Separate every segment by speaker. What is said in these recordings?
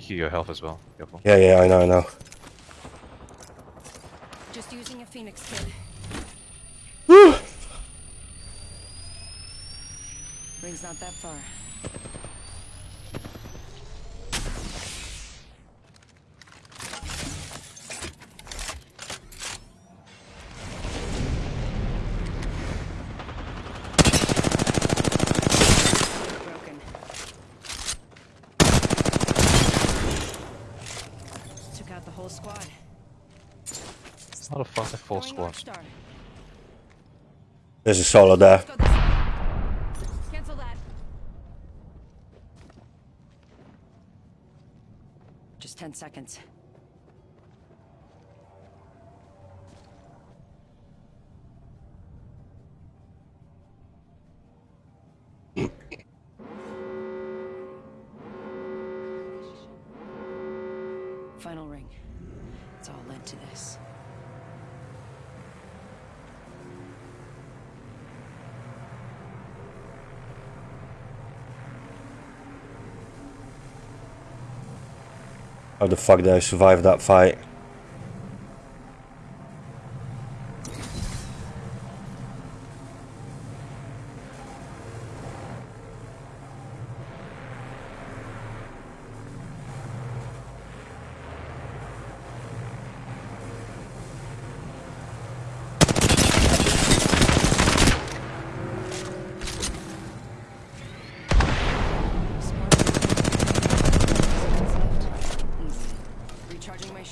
Speaker 1: heal your health as well. Careful.
Speaker 2: Yeah, yeah, I know, I know.
Speaker 3: Just using a phoenix kit.
Speaker 2: Woo!
Speaker 3: Ring's not that far. Whole squad.
Speaker 1: How the fuck a full
Speaker 3: Throwing
Speaker 1: squad?
Speaker 2: There's a solo there.
Speaker 3: Let's go this way. Cancel that. Just 10 seconds. Final ring. It's all led to this.
Speaker 2: How the fuck did I survive that fight?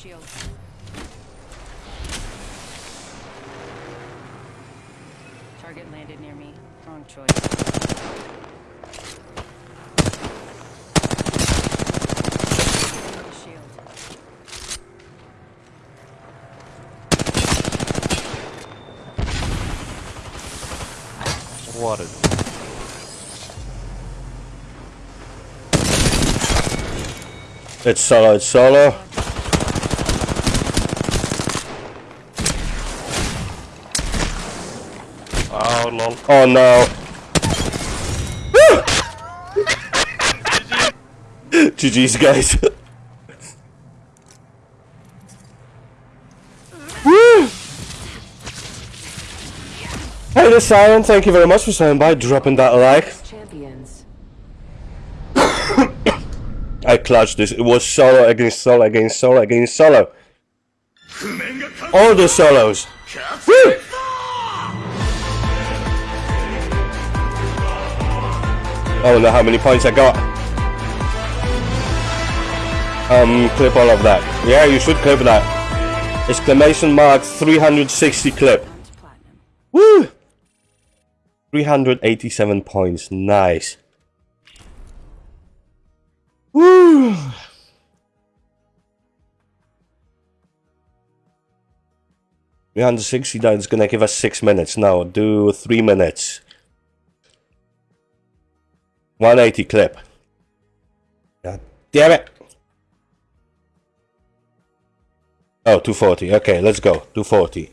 Speaker 3: Shield. Target landed near me. Wrong choice. Giving shield.
Speaker 1: What a
Speaker 2: It's solo, it's solo.
Speaker 1: Oh lol.
Speaker 2: Oh no. GG's guys. Woo! Hey, the Siren, thank you very much for saying by dropping that like.
Speaker 3: Champions.
Speaker 2: I clutched this. It was solo against solo against solo against solo. All the solos. Woo! I don't know how many points I got. Um, clip all of that. Yeah, you should clip that. Exclamation mark 360 clip. Woo! 387 points. Nice. Woo! Three hundred sixty. That's gonna give us six minutes. now. do three minutes. One eighty clip. God damn it! Oh, 240. Okay, let's go. 240.